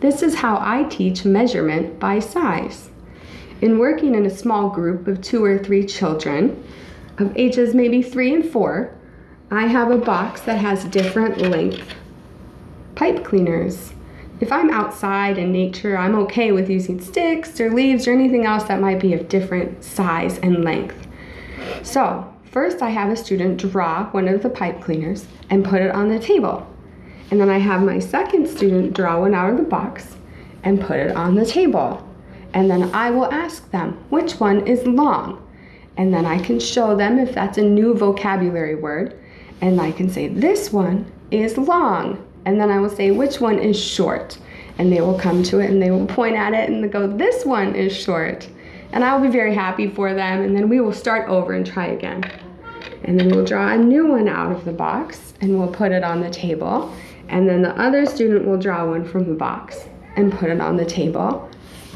This is how I teach measurement by size. In working in a small group of two or three children of ages maybe three and four, I have a box that has different length pipe cleaners. If I'm outside in nature, I'm okay with using sticks or leaves or anything else that might be of different size and length. So first I have a student draw one of the pipe cleaners and put it on the table. And then I have my second student draw one out of the box and put it on the table. And then I will ask them, which one is long? And then I can show them if that's a new vocabulary word. And I can say, this one is long and then I will say which one is short. And they will come to it and they will point at it and go, this one is short. And I will be very happy for them and then we will start over and try again. And then we'll draw a new one out of the box and we'll put it on the table. And then the other student will draw one from the box and put it on the table.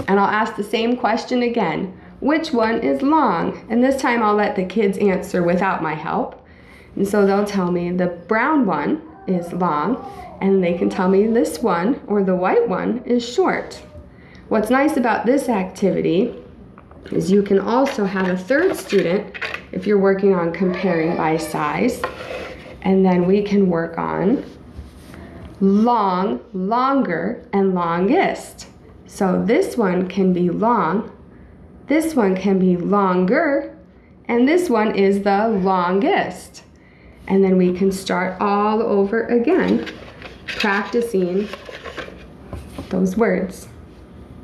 And I'll ask the same question again. Which one is long? And this time I'll let the kids answer without my help. And so they'll tell me the brown one is long and they can tell me this one or the white one is short. What's nice about this activity is you can also have a third student if you're working on comparing by size and then we can work on long, longer, and longest. So this one can be long, this one can be longer, and this one is the longest. And then we can start all over again practicing those words.